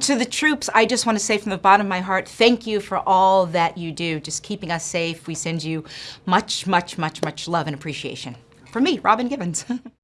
To the troops, I just want to say from the bottom of my heart, thank you for all that you do, just keeping us safe. We send you much, much, much, much love and appreciation. From me, Robin Givens.